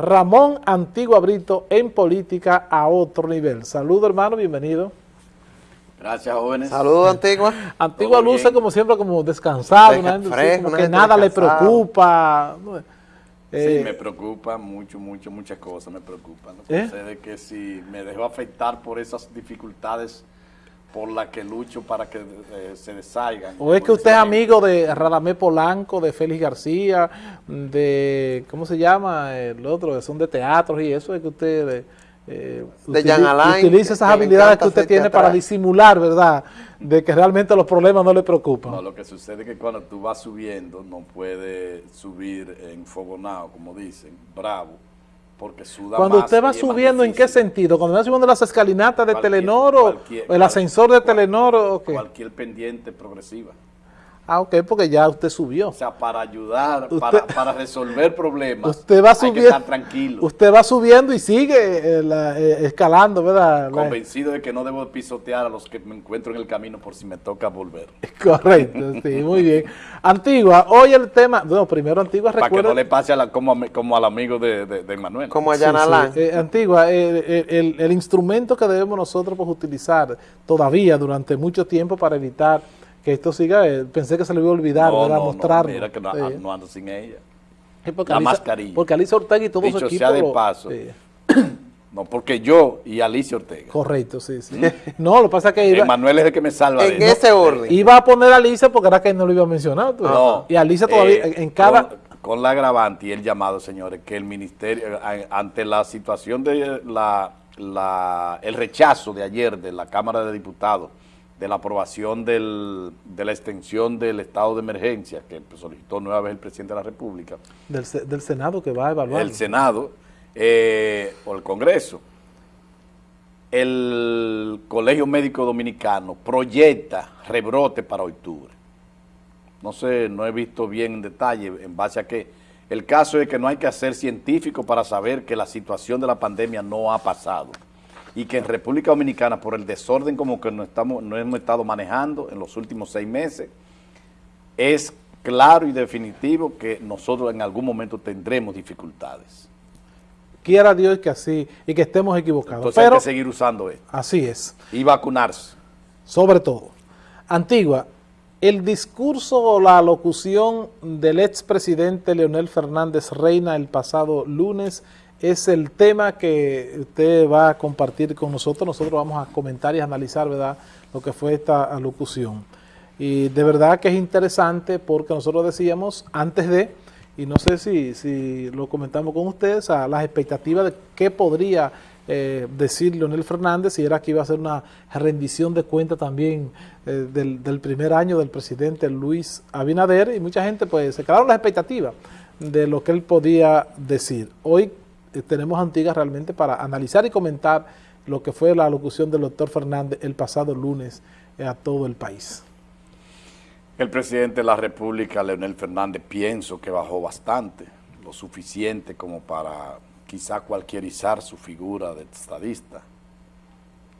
Ramón Antigua Brito en política a otro nivel. Saludos hermano, bienvenido. Gracias, jóvenes. Saludos, Antigua. Antigua luce como siempre como descansado, como que nada le preocupa. Eh, sí, me preocupa mucho, mucho, muchas cosas me preocupan. ¿no? ¿Eh? que si me dejo afectar por esas dificultades por las que lucho para que eh, se desaigan. ¿O es que usted es amigo de Radamé Polanco, de Félix García, de, ¿cómo se llama? El otro, que son de teatros y eso, es que usted... Eh, de Jan Alain, utiliza esas habilidades que usted tiene para disimular, ¿verdad? De que realmente los problemas no le preocupan. No, lo que sucede es que cuando tú vas subiendo, no puedes subir en fogonado, como dicen, bravo, porque suda Cuando usted va subiendo, ¿en qué sentido? Cuando va subiendo las escalinatas de Telenor o el ascensor de Telenor o qué? Cualquier pendiente progresiva. Ah, ok, porque ya usted subió. O sea, para ayudar, para, para, resolver problemas, usted va subiendo, hay que estar tranquilo. Usted va subiendo y sigue eh, eh, escalando, ¿verdad? Convencido de que no debo pisotear a los que me encuentro en el camino por si me toca volver. Correcto, sí, muy bien. Antigua, hoy el tema, bueno, primero Antigua recuerda... Para que no le pase a la, como, como al amigo de, de, Manuel. Como a Yanalán. Eh, Antigua, el, el instrumento que debemos nosotros pues, utilizar todavía durante mucho tiempo para evitar que esto siga, eh, pensé que se le iba a olvidar, no, no, mostrarlo. mira que no, no, ando sin ella. la mascarilla. Porque Alicia Ortega y todo Dicho su equipo. sea de paso. No, porque yo y Alicia Ortega. Correcto, sí, sí. No, lo que pasa es que iba... Manuel es el que me salva. En ese orden. Iba a poner a Alicia porque era que no lo iba a mencionar. Pues. No. Y Alicia todavía, eh, en cada... Con, la agravante y el llamado, señores, que el ministerio, ante la situación de la, la, el rechazo de ayer de la Cámara de Diputados de la aprobación del, de la extensión del estado de emergencia que solicitó nueva vez el presidente de la República. Del, del Senado que va a evaluar. El Senado eh, o el Congreso. El Colegio Médico Dominicano proyecta rebrote para octubre. No sé, no he visto bien en detalle en base a que el caso es que no hay que ser científico para saber que la situación de la pandemia no ha pasado y que en República Dominicana, por el desorden como que no, estamos, no hemos estado manejando en los últimos seis meses, es claro y definitivo que nosotros en algún momento tendremos dificultades. Quiera Dios que así, y que estemos equivocados. Entonces hay que seguir usando esto. Así es. Y vacunarse. Sobre todo. Antigua, el discurso o la locución del expresidente Leonel Fernández Reina el pasado lunes es el tema que usted va a compartir con nosotros. Nosotros vamos a comentar y analizar, ¿verdad?, lo que fue esta alocución. Y de verdad que es interesante porque nosotros decíamos antes de, y no sé si, si lo comentamos con ustedes, a las expectativas de qué podría eh, decir Leonel Fernández, si era que iba a ser una rendición de cuenta también eh, del, del, primer año del presidente Luis Abinader, y mucha gente pues se quedaron las expectativas de lo que él podía decir. Hoy tenemos Antigas realmente para analizar y comentar lo que fue la alocución del doctor Fernández el pasado lunes eh, a todo el país. El presidente de la República, Leonel Fernández, pienso que bajó bastante, lo suficiente como para quizá cualquierizar su figura de estadista,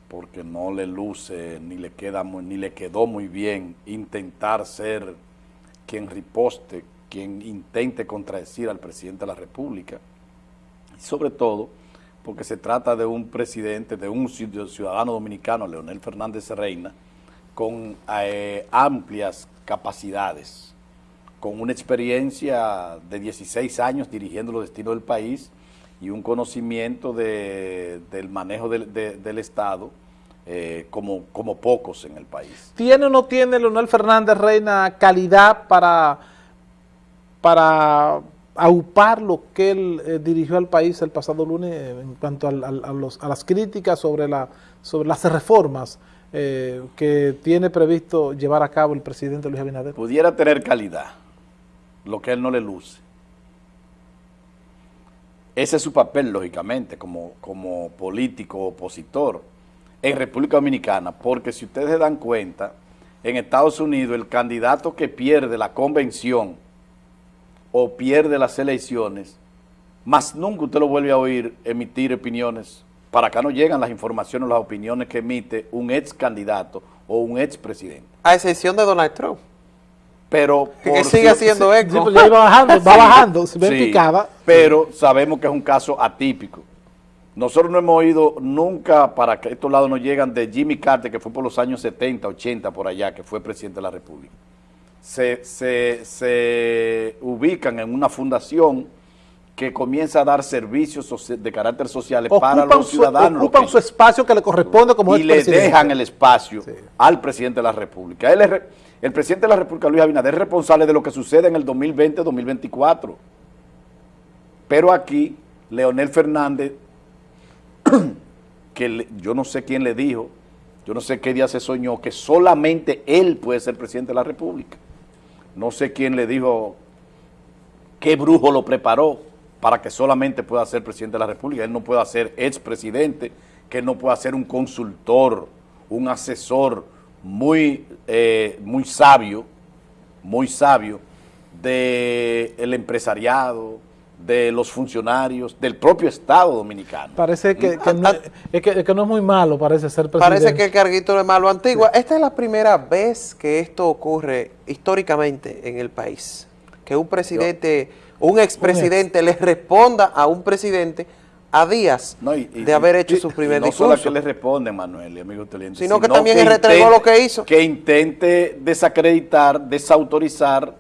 porque no le luce ni le, queda ni le quedó muy bien intentar ser quien riposte, quien intente contradecir al presidente de la República sobre todo porque se trata de un presidente, de un ciudadano dominicano, Leonel Fernández Reina, con eh, amplias capacidades, con una experiencia de 16 años dirigiendo los destinos del país y un conocimiento de, del manejo del Estado eh, como, como pocos en el país. ¿Tiene o no tiene Leonel Fernández Reina calidad para, para aupar lo que él eh, dirigió al país el pasado lunes en cuanto a, las críticas sobre, la, sobre las reformas eh, que tiene previsto llevar a cabo el presidente Luis Abinader? Pudiera tener calidad, lo que él no le luce. Ese es su papel, lógicamente, como político opositor en República Dominicana, porque si ustedes se dan cuenta, en Estados Unidos el candidato que pierde la convención o pierde las elecciones, más nunca usted lo vuelve a oír emitir opiniones. Para acá no llegan las informaciones, las opiniones que emite un ex candidato o un ex presidente. A excepción de Donald Trump. pero... Que sigue haciendo eco. Sí, pues ya iba bajando, va bajando, se Sí. Pero sabemos que es un caso atípico. Nosotros no hemos oído nunca, para que estos lados nos llegan, de Jimmy Carter, que fue por los años 70, 80, por allá, que fue presidente de la República. Se, se, se ubican en una fundación que comienza a dar servicios de carácter social para los su, ciudadanos. ocupan su espacio que le corresponde como y le dejan el espacio al presidente de la República. Él es el presidente de la República, Luis Abinader, es responsable de lo que sucede en el 2020-2024. Pero aquí, Leonel Fernández, que le- yo no sé quién le dijo, yo no sé qué día se soñó, que solamente él puede ser presidente de la República. No sé quién le dijo, qué brujo lo preparó para que solamente pueda ser presidente de la República. Él no puede ser expresidente, que él no pueda ser un consultor, un asesor muy, eh, muy sabio, muy sabio del empresariado, de los funcionarios, del propio Estado dominicano. Parece que, que no, es que, que no es muy malo, parece ser presidente. Parece que el carguito de malo antigua. Esta es la primera vez que esto ocurre históricamente en el país. Que un presidente, un expresidente le responda a un presidente a días No, y- y- de haber hecho y- su primer no solo discurso. que le responde, Manuel y amigo televidentes, Sino que también él retregó lo que hizo. Que intente desacreditar, desautorizar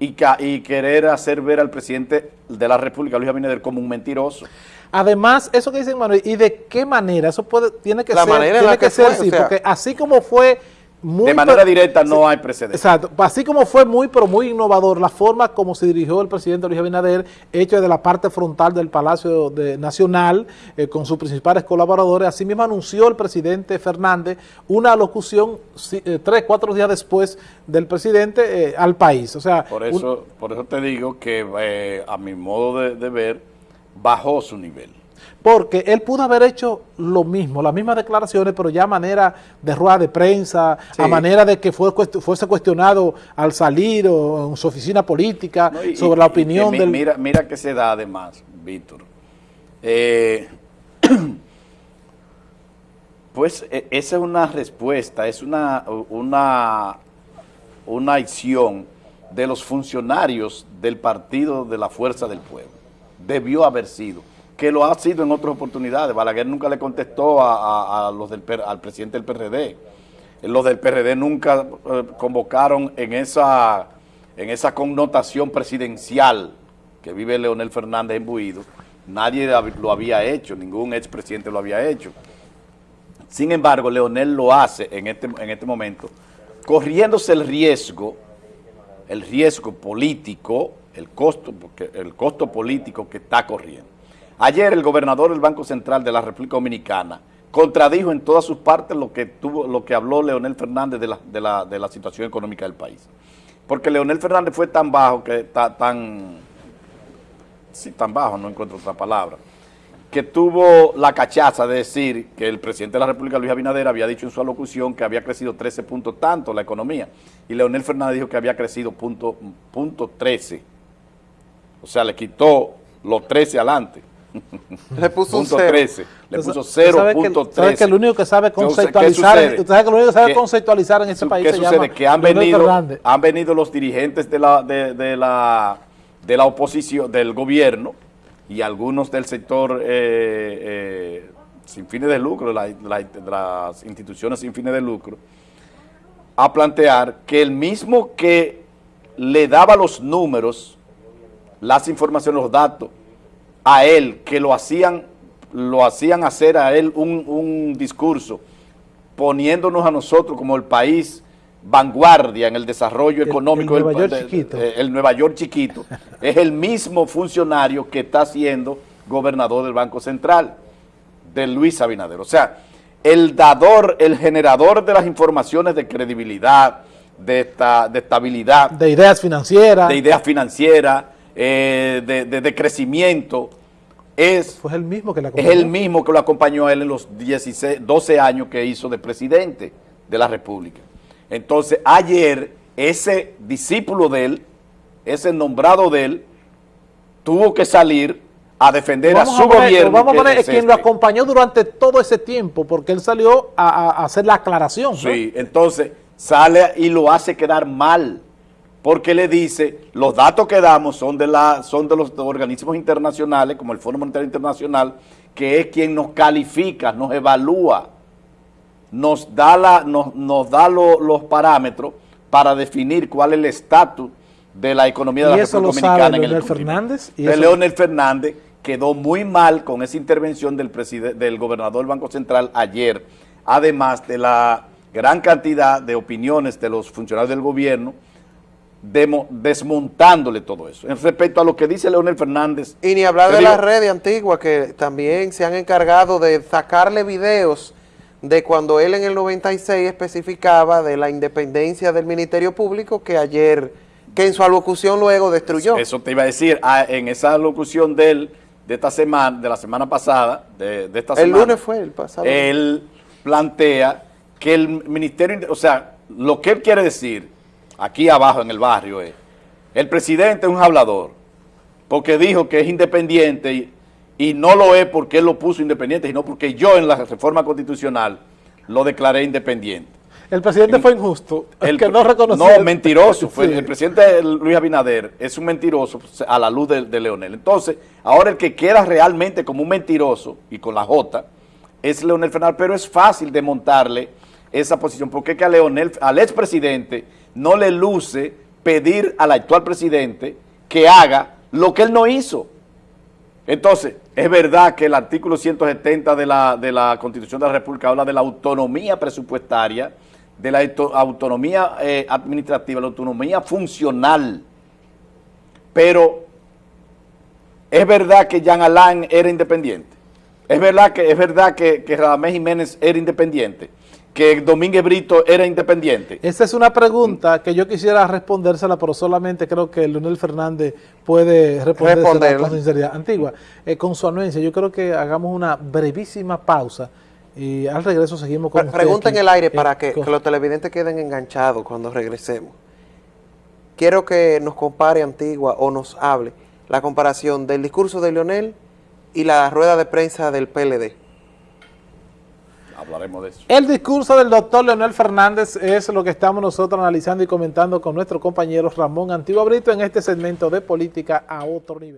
y, querer hacer ver al presidente de la República, Luis Abinader, como un mentiroso. Además, eso que dicen Manuel, ¿y de qué manera? Eso puede, tiene que La ser, manera en tiene la que, que ser fue, así, o sea- porque así como fue muy... de manera directa no hay precedente. Exacto, así como fue muy, pero muy innovador la forma como se dirigió el presidente Luis Abinader, hecho de la parte frontal del Palacio de- Nacional, eh, con sus principales colaboradores, así mismo anunció el presidente Fernández una alocución sí, eh, tres, cuatro días después del presidente eh, al país. O sea, Por un- eso, por eso te digo que a mi modo de, de ver, bajó su nivel. Porque él pudo haber hecho lo mismo, las mismas declaraciones, pero ya a manera de rueda de prensa, Sí. a manera de que fue, fuese cuestionado al salir o en su oficina política ¿no? Y- sobre la opinión del... Mira, mira que se da además, Víctor. Eh, pues e- esa es una respuesta, es una, una, una acción de los funcionarios del Partido de la Fuerza del Pueblo. Debió haber sido, que lo ha sido en otras oportunidades. Balaguer nunca le contestó a, los del, al presidente del PRD. Los del PRD nunca eh, convocaron en esa, en esa connotación presidencial que vive Leonel Fernández imbuido. Nadie lo había hecho, ningún expresidente lo había hecho. Sin embargo, Leonel lo hace en este, en este momento, corriéndose el riesgo, el riesgo político, el costo, el costo político que está corriendo. Ayer el gobernador del Banco Central de la República Dominicana contradijo en todas sus partes lo que tuvo, lo que habló Leonel Fernández de la, de la, de la situación económica del país. Porque Leonel Fernández fue tan bajo, que está tan, sí, tan bajo, no encuentro otra palabra, que tuvo la cachaza de decir que el presidente de la República, Luis Abinader, había dicho en su alocución que había crecido 13 puntos tanto la economía, y Leonel Fernández dijo que había crecido punto, punto 13. O sea, le quitó los 13 adelante. Le puso un punto cero. 13. Le puso sa- usted sabe que- 0.13. sabe que el único que sabe Entonces, ¿qué conceptualizar, sucede? usted sabe que el único que sabe ¿Qué- conceptualizar en este país ¿Qué se sucede? llama Que han venido, Fernández. han venido los dirigentes de la, de, de la, de la oposición, del gobierno y algunos del sector eh, eh, sin fines de lucro, la- la- de las instituciones sin fines de lucro, a plantear que el mismo que le daba los números, las informaciones, los datos, a él, que lo hacían, lo hacían hacer a él un, un discurso poniéndonos a nosotros como el país vanguardia en el desarrollo El- económico el Nueva del- York chiquito. eh, el Nueva York chiquito, es el mismo funcionario que está siendo gobernador del Banco Central, de Luis Abinader. O sea, el dador, el generador de las informaciones de credibilidad, de, esta, de estabilidad, de ideas financieras, de ideas financieras, eh, de, de- de crecimiento, es, fue el mismo que es el mismo que lo acompañó a él en los 16, 12 años que hizo de presidente de la República. Entonces, ayer, ese discípulo de él, ese nombrado de él, tuvo que salir a defender a su poner, gobierno. Vamos a poner es quien lo acompañó durante todo ese tiempo, porque él salió a, hacer la aclaración. ¿no? Sí, entonces sale y lo hace quedar mal, porque le dice, los datos que damos son de, la, son de los organismos internacionales, como el Fondo Monetario Internacional, que es quien nos califica, nos evalúa, nos da, la, nos, nos da lo- los parámetros para definir cuál es el estatus de la economía de la República Dominicana en el. Fernández, y De eso- Leonel Fernández quedó muy mal con esa intervención del, del gobernador del Banco Central ayer, además de la gran cantidad de opiniones de los funcionarios del gobierno, desmontándole todo eso. En respecto a lo que dice Leonel Fernández, Y ni hablar de digo- las redes antiguas que también se han encargado de sacarle videos de cuando él en el 96 especificaba de la independencia del Ministerio Público que ayer, que en su alocución luego destruyó. Eso te iba a decir, ah, en esa locución de él, de esta semana, de la semana pasada, de, de esta el semana. lunes fue el pasado. Él plantea que el ministerio, o sea, lo que él quiere decir, aquí abajo en el barrio es, el presidente es un hablador, porque dijo que es independiente y, y no lo es porque él lo puso independiente, sino porque yo en la reforma constitucional lo declaré independiente. El presidente fue injusto, El- que no reconoció. No, mentiroso. Fue, Sí. El presidente Luis Abinader es un mentiroso a la luz de, de Leonel. Entonces, ahora el que queda realmente como un mentiroso y con la J es Leonel Fernández, pero es fácil de montarle esa posición, porque es que a Leonel, al expresidente no le luce pedir al actual presidente que haga lo que él no hizo. Entonces, es verdad que el artículo 170 de la, de la Constitución de la República habla de la autonomía presupuestaria, de la auto- autonomía eh, administrativa, la autonomía funcional. Pero es verdad que Jean Alain era independiente. Es verdad que es verdad que, que Jiménez era independiente. Que Domínguez Brito era independiente. Esa es una pregunta que yo quisiera respondérsela, pero solamente creo que Leonel Fernández puede Responderla. con sinceridad. Antigua, eh, con su anuencia, yo creo que hagamos una brevísima pausa y al regreso seguimos con Pregunta en el aire eh, para que, con- que los televidentes queden enganchados cuando regresemos. Quiero que nos compare Antigua o nos hable la comparación del discurso de Leonel y la rueda de prensa del PLD. Hablaremos de eso. El discurso del doctor Leonel Fernández es lo que estamos nosotros analizando y comentando con nuestro compañero Ramón Antigua Brito en este segmento de política a otro nivel.